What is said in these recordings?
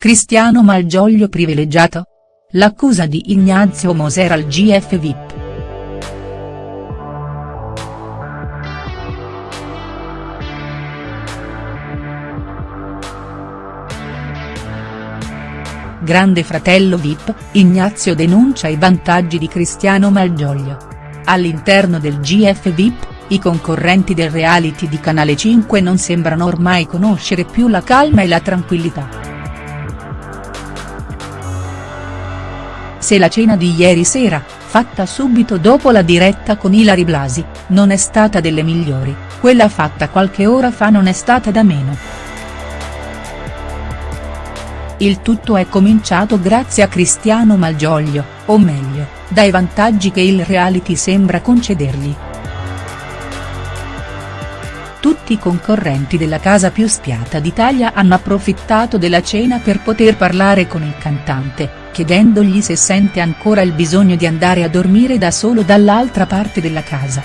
Cristiano Malgioglio privilegiato? L'accusa di Ignazio Moser al GF VIP. Grande fratello VIP, Ignazio denuncia i vantaggi di Cristiano Malgioglio. All'interno del GF VIP, i concorrenti del reality di Canale 5 non sembrano ormai conoscere più la calma e la tranquillità. Se la cena di ieri sera, fatta subito dopo la diretta con Ilari Blasi, non è stata delle migliori, quella fatta qualche ora fa non è stata da meno. Il tutto è cominciato grazie a Cristiano Malgioglio, o meglio, dai vantaggi che il reality sembra concedergli. Tutti i concorrenti della casa più spiata d'Italia hanno approfittato della cena per poter parlare con il cantante, chiedendogli se sente ancora il bisogno di andare a dormire da solo dall'altra parte della casa.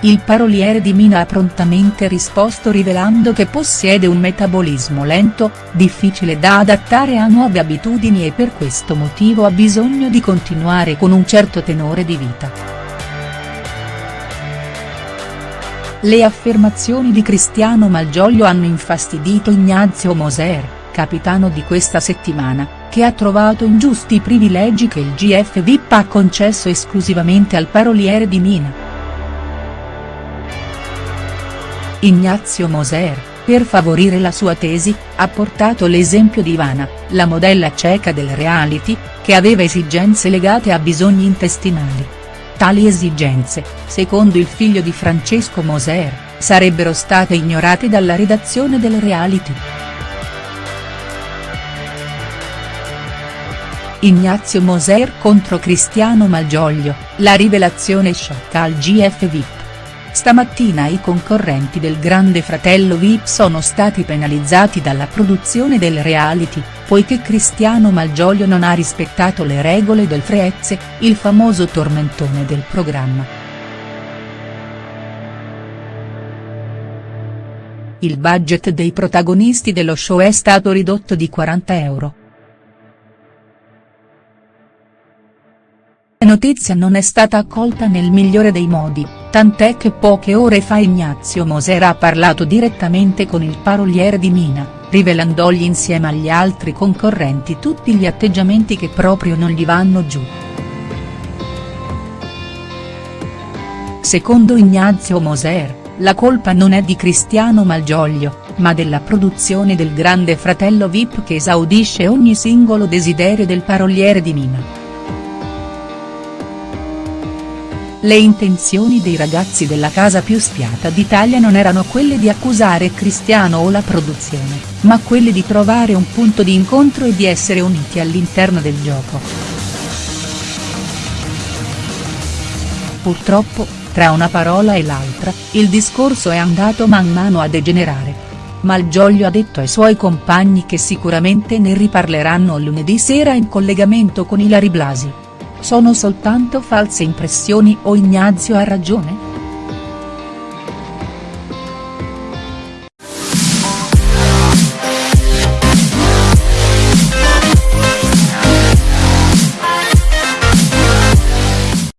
Il paroliere di Mina ha prontamente risposto rivelando che possiede un metabolismo lento, difficile da adattare a nuove abitudini e per questo motivo ha bisogno di continuare con un certo tenore di vita. Le affermazioni di Cristiano Malgioglio hanno infastidito Ignazio Moser, capitano di questa settimana, che ha trovato ingiusti i privilegi che il GF VIP ha concesso esclusivamente al paroliere di Mina. Ignazio Moser, per favorire la sua tesi, ha portato l'esempio di Ivana, la modella ceca del reality, che aveva esigenze legate a bisogni intestinali. Tali esigenze, secondo il figlio di Francesco Moser, sarebbero state ignorate dalla redazione del reality. Ignazio Moser contro Cristiano Malgioglio, la rivelazione sciocca al GF VIP. Stamattina i concorrenti del Grande Fratello Vip sono stati penalizzati dalla produzione del reality, poiché Cristiano Malgioglio non ha rispettato le regole del Freezze, il famoso tormentone del programma. Il budget dei protagonisti dello show è stato ridotto di 40 euro. Notizia non è stata accolta nel migliore dei modi, tant'è che poche ore fa Ignazio Moser ha parlato direttamente con il paroliere di Mina, rivelandogli insieme agli altri concorrenti tutti gli atteggiamenti che proprio non gli vanno giù. Secondo Ignazio Moser, la colpa non è di Cristiano Malgioglio, ma della produzione del Grande Fratello Vip che esaudisce ogni singolo desiderio del paroliere di Mina. Le intenzioni dei ragazzi della casa più spiata d'Italia non erano quelle di accusare Cristiano o la produzione, ma quelle di trovare un punto di incontro e di essere uniti all'interno del gioco. Purtroppo, tra una parola e l'altra, il discorso è andato man mano a degenerare. Malgioglio ha detto ai suoi compagni che sicuramente ne riparleranno lunedì sera in collegamento con Ilari Blasi. Sono soltanto false impressioni o Ignazio ha ragione?.